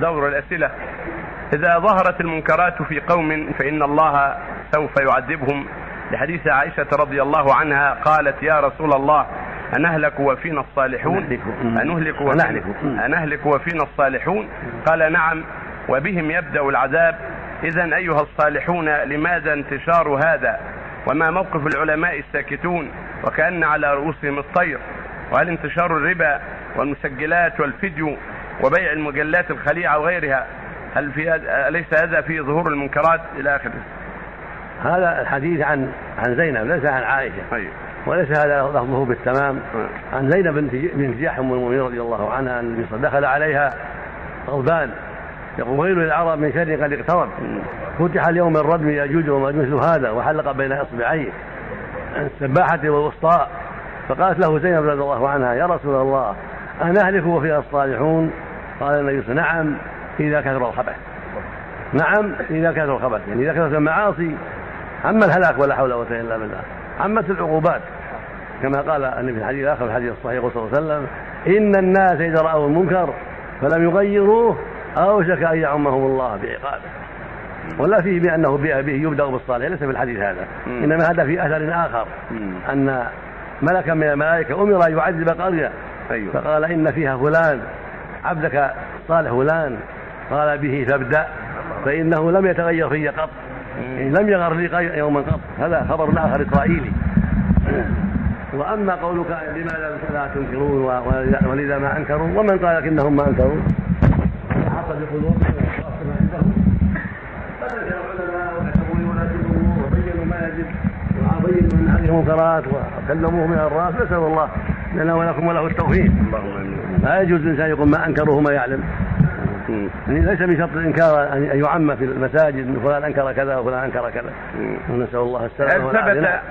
دور الأسئلة. إذا ظهرت المنكرات في قوم فإن الله سوف يعذبهم. لحديث عائشة رضي الله عنها قالت يا رسول الله أنهلك وفينا الصالحون؟ أنهلك. وفينا, أنهلك. وفينا الصالحون؟ قال نعم وبهم يبدأ العذاب. إذا أيها الصالحون لماذا انتشار هذا؟ وما موقف العلماء الساكتون؟ وكأن على رؤوسهم الطير. وهل انتشار الربا والمسجلات والفيديو وبيع المجلات الخليعة وغيرها هل في أليس هذا في ظهور المنكرات إلى آخره؟ هذا الحديث عن عن زينب ليس عن عائشة. أيوه. وليس هذا لفظه بالتمام. عن زينب بنت جحش ام المؤمنين رضي الله عنها ان دخل عليها غضبان. يقول ويل للعرب من شر قد اقترب. فتح اليوم الردم ياجوج وماجوج مثل هذا وحلق بين إصبعيه. السباحة والوسطاء. فقالت له زينب رضي الله عنها يا رسول الله أنهلك وفيها الصالحون. قال النبي نعم إذا كثر الخبث. نعم إذا كثر الخبث. يعني إذا كثرت المعاصي عم الهلاك ولا حول ولا قوة إلا بالله. عمت العقوبات كما قال النبي في الحديث الآخر في الحديث الصحيح صلى الله عليه وسلم إن الناس إذا رأوا المنكر فلم يغيروه أوشك أن يعمهم الله بعقابه. ولا فيه بأنه به يبدأ بالصالح ليس في الحديث هذا. إنما هذا في أثر آخر. أن ملكا من الملائكة أمر أن يعذب قرية أيوة. فقال إن فيها فلان عبدك صالح فلان قال به فابدأ فإنه لم يتغير في قط يعني لم يغر لي يوما قط. هذا خبر آخر إسرائيلي. وأما قولك لماذا لا تنكرون ولذا ما أنكروا ومن قال إنهم ما أنكروا؟ حصل بقلوبهم وبينوا ما يجب وبينوا من هذه المنكرات وكلموه من الراس نسأل الله لنا ولكم وله التوفيق لا يجوز الإنسان يقول ما أنكره ما يعلم. يعني ليس بشرط الإنكار أن يعم في المساجد فلان أنكر كذا وفلان أنكر كذا. ونسأل الله السلامة والعافية.